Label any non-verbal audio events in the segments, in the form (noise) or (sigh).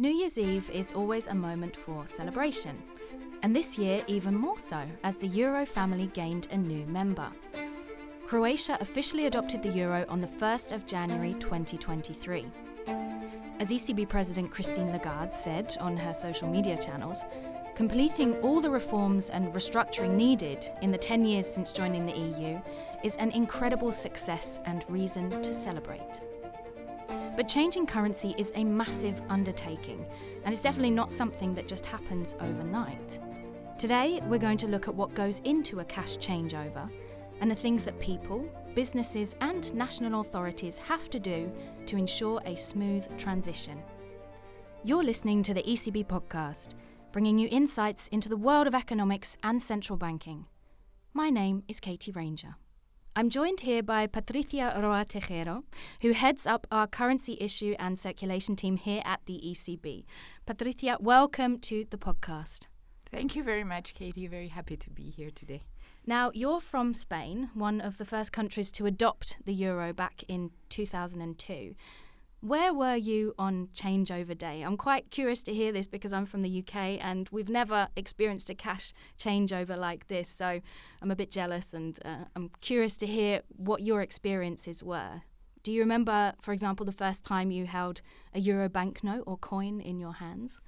New Year's Eve is always a moment for celebration, and this year even more so as the Euro family gained a new member. Croatia officially adopted the euro on the 1st of January 2023. As ECB President Christine Lagarde said on her social media channels, completing all the reforms and restructuring needed in the 10 years since joining the EU is an incredible success and reason to celebrate. But changing currency is a massive undertaking, and it's definitely not something that just happens overnight. Today, we're going to look at what goes into a cash changeover and the things that people, businesses, and national authorities have to do to ensure a smooth transition. You're listening to the ECB podcast, bringing you insights into the world of economics and central banking. My name is Katie Ranger. I'm joined here by Patricia Roa Tejero, who heads up our currency issue and circulation team here at the ECB. Patricia, welcome to the podcast. Thank you very much, Katie. Very happy to be here today. Now, you're from Spain, one of the first countries to adopt the euro back in 2002. Where were you on changeover day? I'm quite curious to hear this because I'm from the UK and we've never experienced a cash changeover like this. So I'm a bit jealous and uh, I'm curious to hear what your experiences were. Do you remember, for example, the first time you held a euro banknote or coin in your hands?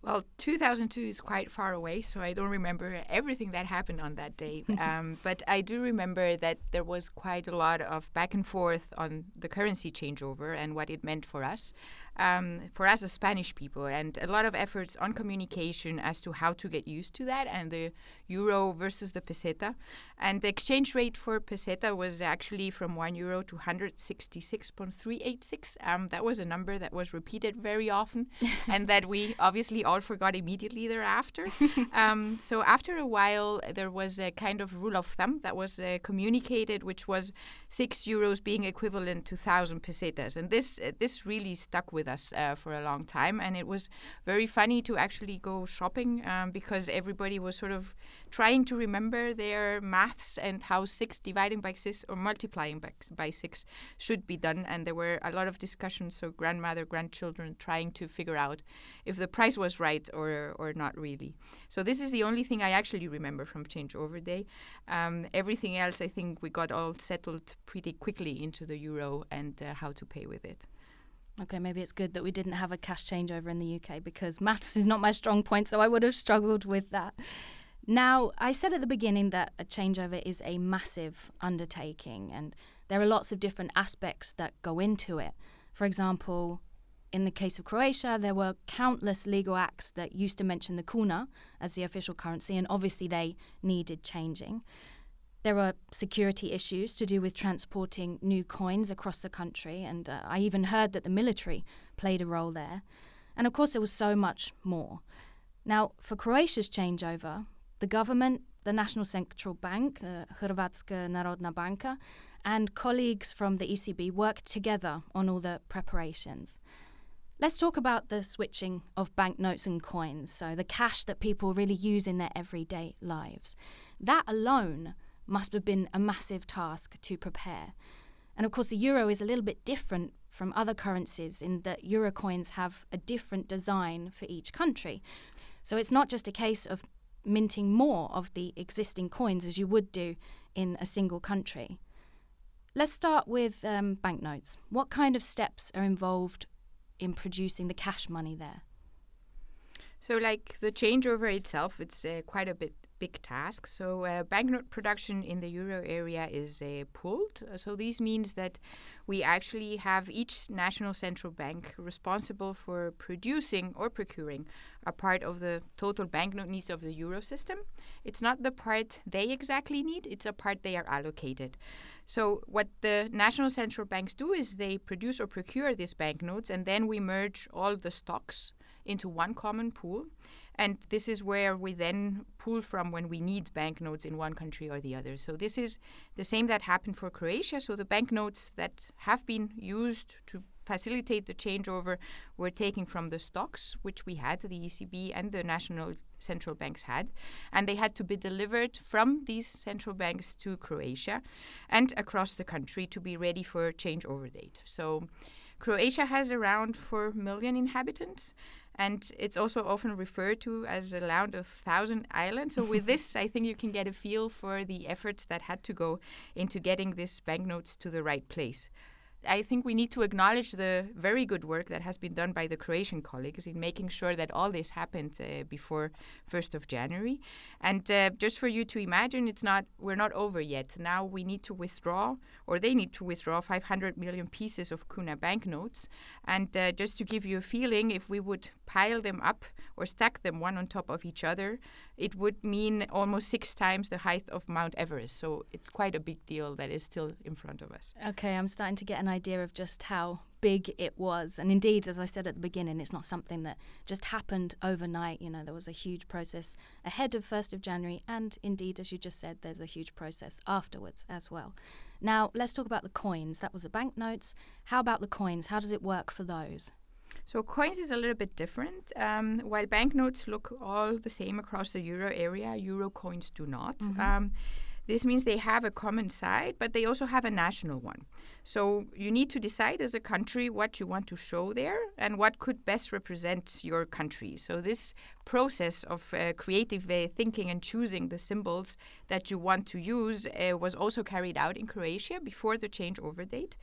Well, 2002 is quite far away, so I don't remember everything that happened on that day. (laughs) um, but I do remember that there was quite a lot of back and forth on the currency changeover and what it meant for us um, for us as Spanish people, and a lot of efforts on communication as to how to get used to that and the euro versus the peseta. And the exchange rate for peseta was actually from 1 euro to 166.386. Um, that was a number that was repeated very often (laughs) and that we obviously all forgot immediately thereafter. (laughs) um, so after a while, there was a kind of rule of thumb that was uh, communicated, which was 6 euros being equivalent to 1,000 pesetas. And this, uh, this really stuck with us uh, for a long time. And it was very funny to actually go shopping um, because everybody was sort of trying to remember their maths and how six dividing by six or multiplying by, by six should be done. And there were a lot of discussions, so grandmother, grandchildren trying to figure out if the price was right or, or not really. So this is the only thing I actually remember from changeover day. Um, everything else, I think we got all settled pretty quickly into the euro and uh, how to pay with it. Okay, maybe it's good that we didn't have a cash changeover in the UK because (laughs) maths is not my strong point, so I would have struggled with that. Now, I said at the beginning that a changeover is a massive undertaking, and there are lots of different aspects that go into it. For example, in the case of Croatia, there were countless legal acts that used to mention the kuna as the official currency, and obviously they needed changing. There were security issues to do with transporting new coins across the country, and uh, I even heard that the military played a role there. And of course, there was so much more. Now, for Croatia's changeover, the government, the National Central Bank, uh, Hrvatska Narodna Banka, and colleagues from the ECB worked together on all the preparations. Let's talk about the switching of banknotes and coins, so the cash that people really use in their everyday lives. That alone must have been a massive task to prepare. And of course, the euro is a little bit different from other currencies in that euro coins have a different design for each country. So it's not just a case of minting more of the existing coins as you would do in a single country. Let's start with um, banknotes. What kind of steps are involved in producing the cash money there? So, like the changeover itself, it's uh, quite a bit big task. So, uh, banknote production in the euro area is uh, pooled. So, this means that we actually have each national central bank responsible for producing or procuring a part of the total banknote needs of the euro system. It's not the part they exactly need, it's a part they are allocated. So, what the national central banks do is they produce or procure these banknotes, and then we merge all the stocks into one common pool. And this is where we then pull from when we need banknotes in one country or the other. So this is the same that happened for Croatia. So the banknotes that have been used to facilitate the changeover were taken from the stocks, which we had, the ECB and the national central banks had, and they had to be delivered from these central banks to Croatia and across the country to be ready for changeover date. So Croatia has around 4 million inhabitants, and it's also often referred to as a land of thousand islands. So, with this, I think you can get a feel for the efforts that had to go into getting these banknotes to the right place. I think we need to acknowledge the very good work that has been done by the Croatian colleagues in making sure that all this happened uh, before 1st of January. And uh, just for you to imagine, it's not we're not over yet. Now we need to withdraw, or they need to withdraw 500 million pieces of kuna banknotes. And uh, just to give you a feeling, if we would pile them up or stack them one on top of each other, it would mean almost six times the height of Mount Everest. So it's quite a big deal that is still in front of us. Okay, I'm starting to get an idea of just how big it was. And indeed, as I said at the beginning, it's not something that just happened overnight. You know, there was a huge process ahead of 1st of January. And indeed, as you just said, there's a huge process afterwards as well. Now, let's talk about the coins. That was the banknotes. How about the coins? How does it work for those? So coins is a little bit different. Um, while banknotes look all the same across the euro area, euro coins do not. Mm-hmm. Um, this means they have a common side, but they also have a national one. So you need to decide as a country what you want to show there and what could best represent your country. So this process of uh, creative uh, thinking and choosing the symbols that you want to use uh, was also carried out in Croatia before the changeover date.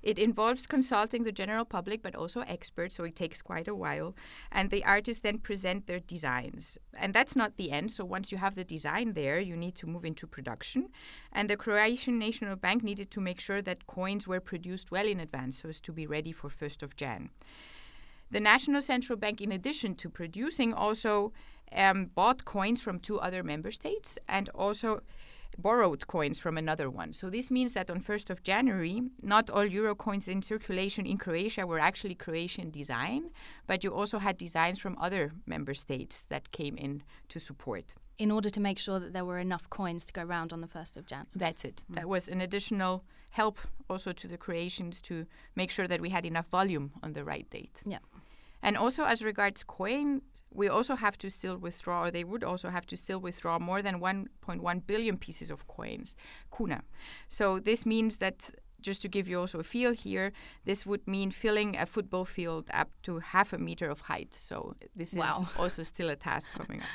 It involves consulting the general public, but also experts, so it takes quite a while. And the artists then present their designs. And that's not the end. So once you have the design there, you need to move into production. And the Croatian National Bank needed to make sure that coins were produced well in advance so as to be ready for 1st of Jan. The National Central Bank, in addition to producing, also um, bought coins from two other member states and also borrowed coins from another one. So this means that on 1st of January, not all euro coins in circulation in Croatia were actually Croatian design, but you also had designs from other member states that came in to support. In order to make sure that there were enough coins to go around on the 1st of Jan. That's it. Mm. That was an additional help also to the Croatians to make sure that we had enough volume on the right date. Yeah. And also, as regards coins, we also have to still withdraw, or they would also have to still withdraw more than 1.1 billion pieces of coins, kuna. So this means that just to give you also a feel here, this would mean filling a football field up to half a meter of height. So this wow. is (laughs) also still a task coming up.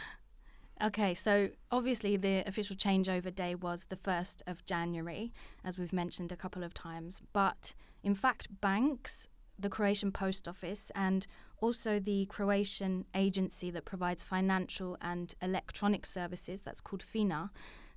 Okay, so obviously the official changeover day was the 1st of January, as we've mentioned a couple of times. But in fact, banks, the Croatian Post Office, and also the Croatian agency that provides financial and electronic services, that's called FINA,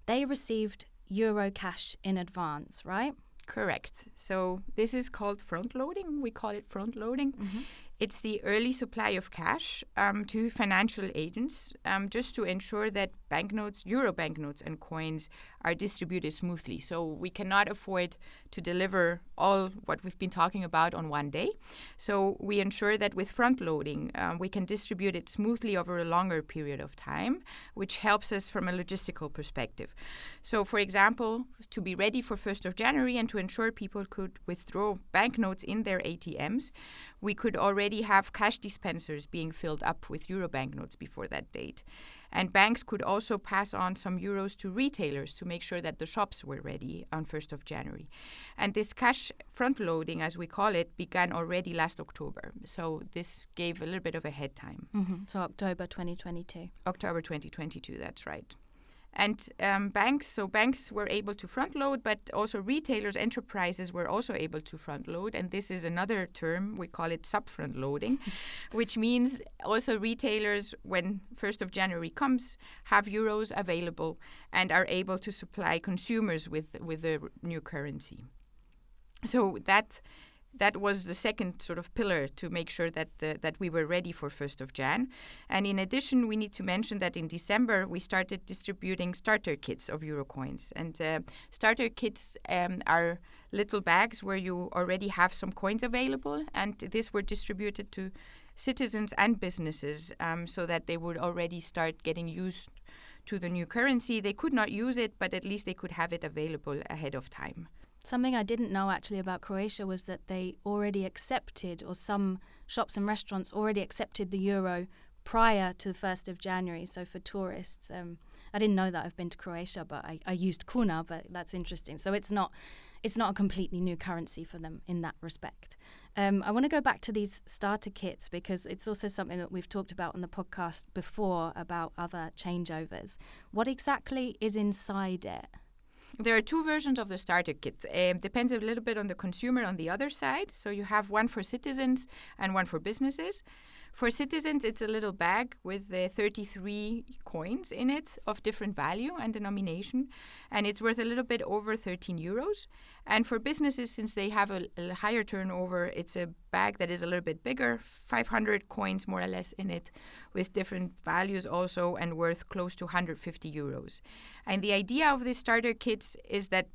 they received Euro cash in advance, right? Correct. So this is called front loading. We call it front loading. Mm-hmm. It's the early supply of cash um, to financial agents um, just to ensure that banknotes, euro banknotes, and coins are distributed smoothly. So we cannot afford to deliver all what we've been talking about on one day. So we ensure that with front loading, um, we can distribute it smoothly over a longer period of time, which helps us from a logistical perspective. So, for example, to be ready for 1st of January and to ensure people could withdraw banknotes in their ATMs, we could already have cash dispensers being filled up with euro banknotes before that date. And banks could also pass on some euros to retailers to make sure that the shops were ready on 1st of January. And this cash front loading, as we call it, began already last October. So this gave a little bit of a head time. Mm-hmm. So October 2022. October 2022, that's right. And um, banks, so banks were able to front load, but also retailers, enterprises were also able to front load. And this is another term, we call it sub front loading, (laughs) which means also retailers, when 1st of January comes, have euros available and are able to supply consumers with, with the new currency. So that that was the second sort of pillar to make sure that the, that we were ready for 1st of Jan. And in addition, we need to mention that in December we started distributing starter kits of Eurocoins. And uh, starter kits um, are little bags where you already have some coins available, and these were distributed to citizens and businesses um, so that they would already start getting used to the new currency. They could not use it, but at least they could have it available ahead of time. Something I didn't know actually about Croatia was that they already accepted, or some shops and restaurants already accepted the euro prior to the 1st of January. So for tourists, um, I didn't know that. I've been to Croatia, but I, I used kuna, but that's interesting. So it's not, it's not a completely new currency for them in that respect. Um, I want to go back to these starter kits because it's also something that we've talked about on the podcast before about other changeovers. What exactly is inside it? There are two versions of the starter kit. Um, depends a little bit on the consumer on the other side. So you have one for citizens and one for businesses. For citizens, it's a little bag with uh, 33 coins in it of different value and denomination, and it's worth a little bit over 13 euros. And for businesses, since they have a, a higher turnover, it's a bag that is a little bit bigger, 500 coins more or less in it, with different values also, and worth close to 150 euros. And the idea of these starter kits is that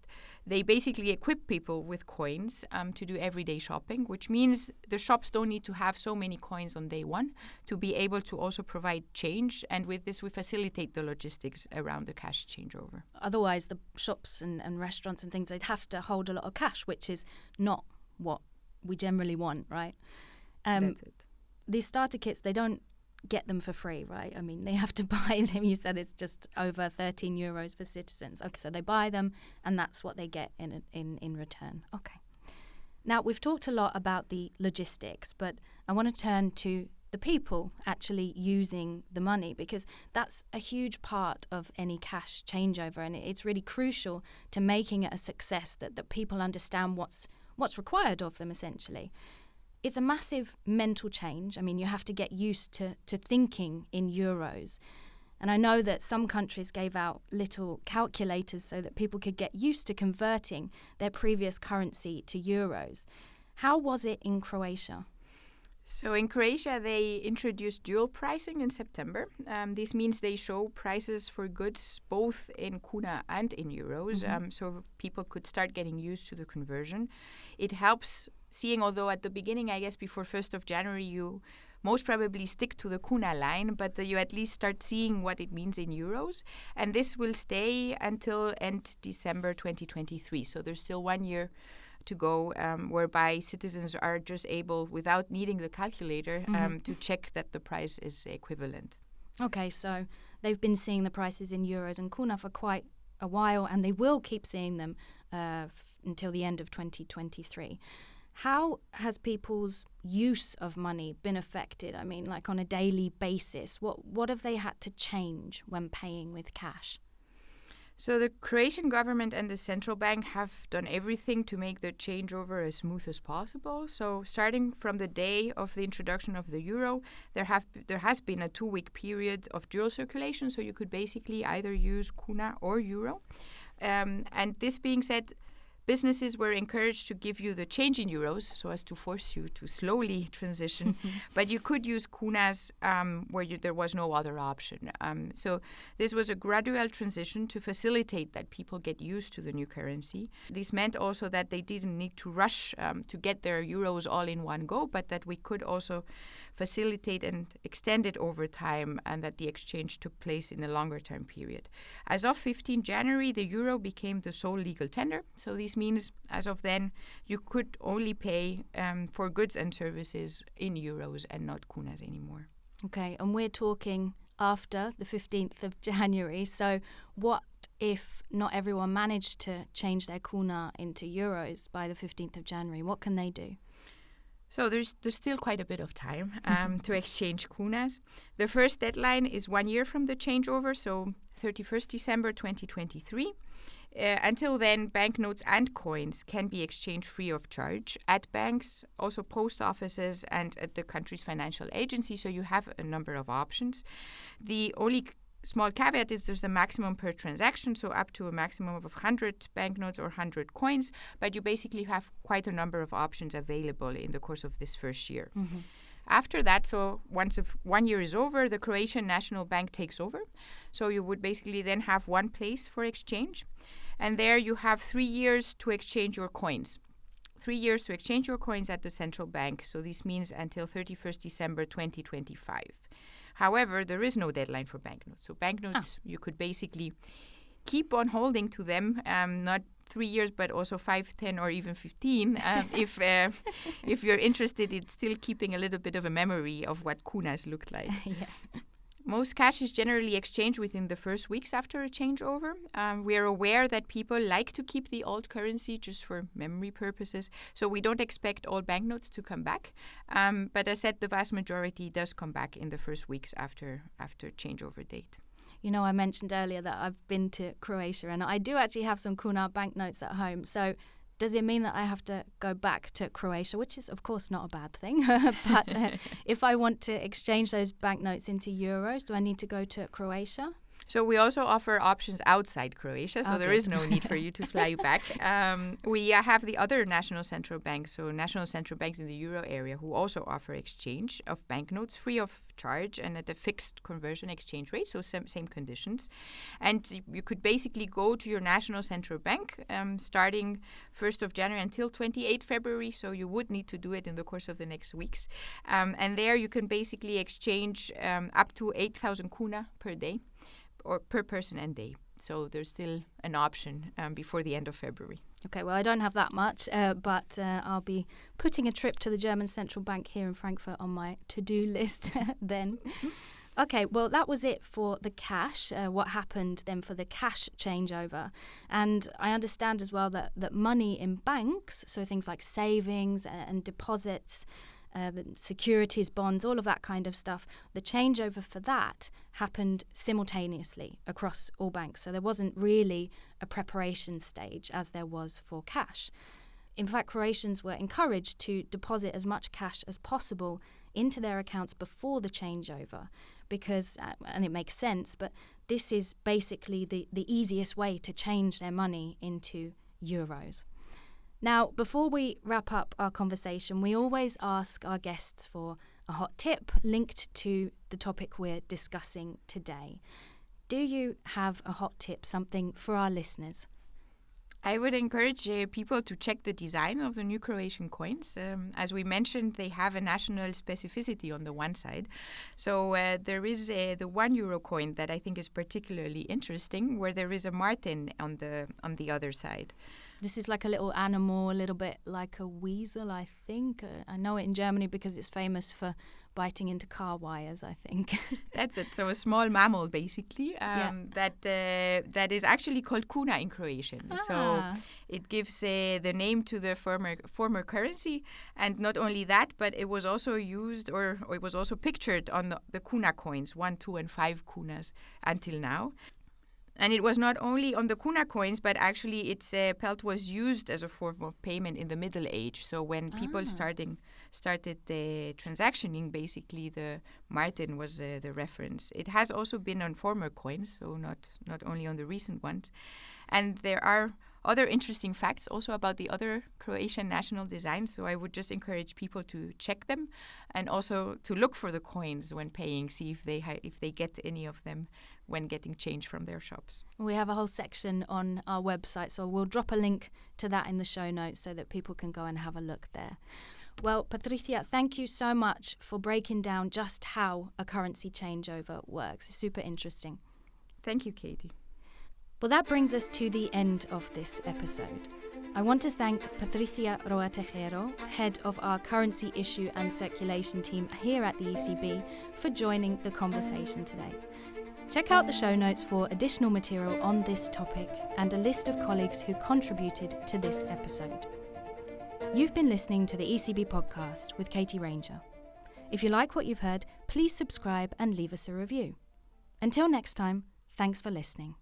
they basically equip people with coins um, to do everyday shopping, which means the shops don't need to have so many coins on day one to be able to also provide change. And with this, we facilitate the logistics around the cash changeover. Otherwise, the shops and, and restaurants and things, they'd have to hold a lot of cash, which is not what we generally want, right? Um, That's it. These starter kits, they don't get them for free, right? I mean, they have to (laughs) buy them. You said it's just over 13 euros for citizens. Okay, so they buy them, and that's what they get in in in return. Okay. Now we've talked a lot about the logistics, but I want to turn to the people actually using the money because that's a huge part of any cash changeover, and it's really crucial to making it a success that that people understand what's what's required of them essentially it's a massive mental change. I mean, you have to get used to, to thinking in euros. And I know that some countries gave out little calculators so that people could get used to converting their previous currency to euros. How was it in Croatia? So in Croatia, they introduced dual pricing in September. Um, this means they show prices for goods both in kuna and in euros, mm-hmm. um, so people could start getting used to the conversion. It helps seeing, although at the beginning, I guess before 1st of January, you most probably stick to the kuna line, but uh, you at least start seeing what it means in euros. And this will stay until end December 2023. So there's still one year to go, um, whereby citizens are just able, without needing the calculator, mm-hmm. um, to check that the price is equivalent. Okay, so they've been seeing the prices in euros and kuna for quite a while, and they will keep seeing them uh, f- until the end of 2023. How has people's use of money been affected? I mean, like on a daily basis, what what have they had to change when paying with cash? So the Croatian government and the central bank have done everything to make the changeover as smooth as possible. So starting from the day of the introduction of the euro, there have there has been a two-week period of dual circulation. So you could basically either use kuna or euro. Um, and this being said, businesses were encouraged to give you the change in euros so as to force you to slowly (laughs) transition. (laughs) but you could use kunas um, where you, there was no other option. Um, so this was a gradual transition to facilitate that people get used to the new currency. This meant also that they didn't need to rush um, to get their euros all in one go, but that we could also facilitate and extend it over time and that the exchange took place in a longer term period. As of 15 January, the euro became the sole legal tender. So these means as of then, you could only pay um, for goods and services in euros and not kunas anymore. Okay, and we're talking after the 15th of (laughs) January. So, what if not everyone managed to change their kuna into euros by the 15th of January? What can they do? So there's there's still quite a bit of time (laughs) um, to exchange kunas. The first deadline is one year from the changeover, so 31st December 2023. Uh, until then, banknotes and coins can be exchanged free of charge at banks, also post offices, and at the country's financial agency. So you have a number of options. The only small caveat is there's a maximum per transaction, so up to a maximum of 100 banknotes or 100 coins, but you basically have quite a number of options available in the course of this first year. Mm-hmm. After that, so once if one year is over, the Croatian National Bank takes over. So you would basically then have one place for exchange. And there you have three years to exchange your coins. Three years to exchange your coins at the central bank. So this means until 31st December 2025. However, there is no deadline for banknotes. So banknotes, oh. you could basically keep on holding to them, um, not three years, but also five, ten, or even fifteen. Um, if uh, if you're interested in still keeping a little bit of a memory of what kunas looked like. (laughs) yeah. Most cash is generally exchanged within the first weeks after a changeover. Um, we are aware that people like to keep the old currency just for memory purposes, so we don't expect all banknotes to come back. Um, but as said, the vast majority does come back in the first weeks after after changeover date. You know, I mentioned earlier that I've been to Croatia and I do actually have some kuna banknotes at home. So does it mean that I have to go back to Croatia, which is, of course, not a bad thing? (laughs) but uh, (laughs) if I want to exchange those banknotes into euros, do I need to go to Croatia? So we also offer options outside Croatia, so Oh, there is no need for you to fly (laughs) back. Um, we uh, have the other national central banks, so national central banks in the euro area, who also offer exchange of banknotes free of charge and at a fixed conversion exchange rate, so same, same conditions. And you could basically go to your national central bank um, starting 1st of January until 28 February, so you would need to do it in the course of the next weeks. Um, and there you can basically exchange um, up to 8,000 kuna per day or per person and day. So there's still an option um, before the end of February. Okay, well, I don't have that much, uh, but uh, I'll be putting a trip to the German central bank here in Frankfurt on my to do (laughs) list (laughs) then. Okay, well, that was it for the cash. Uh, what happened then for the cash changeover? And I understand as well that, that money in banks, so things like savings and, and deposits, uh, the securities, bonds, all of that kind of stuff, the changeover for that happened simultaneously across all banks. So there wasn't really a preparation stage as there was for cash. In fact, Croatians were encouraged to deposit as much cash as possible into their accounts before the changeover because, uh, and it makes sense, but this is basically the, the easiest way to change their money into euros. Now, before we wrap up our conversation, we always ask our guests for a hot tip linked to the topic we're discussing today. Do you have a hot tip, something for our listeners? I would encourage uh, people to check the design of the new Croatian coins. Um, as we mentioned, they have a national specificity on the one side. So uh, there is uh, the one euro coin that I think is particularly interesting, where there is a marten on the on the other side. This is like a little animal, a little bit like a weasel, I think. Uh, I know it in Germany because it's famous for biting into car wires, I think. (laughs) That's it. So a small mammal, basically, um, Yeah. that uh, that is actually called kuna in Croatian. So Ah. it gives uh, the name to the former former currency, and not only that, but it was also used or, or it was also pictured on the, the kuna coins, one, two, and five kunas until now. And it was not only on the kuna coins, but actually its uh, pelt was used as a form of payment in the Middle Age. So when people Ah. starting started the transactioning, basically the Marten was uh, the reference. It has also been on former coins, so not not only on the recent ones. And there are other interesting facts also about the other Croatian national designs. So I would just encourage people to check them, and also to look for the coins when paying, see if they if they get any of them when getting change from their shops. We have a whole section on our website, so we'll drop a link to that in the show notes so that people can go and have a look there. Well, Patricia, thank you so much for breaking down just how a currency changeover works. It's super interesting. Thank you, Katie. Well, that brings us to the end of this episode. I want to thank Patricia Roa Tejero, head of our currency issue and circulation team here at the ECB, for joining the conversation today. Check out the show notes for additional material on this topic and a list of colleagues who contributed to this episode. You've been listening to the ECB podcast with Katie Ranger. If you like what you've heard, please subscribe and leave us a review. Until next time, thanks for listening.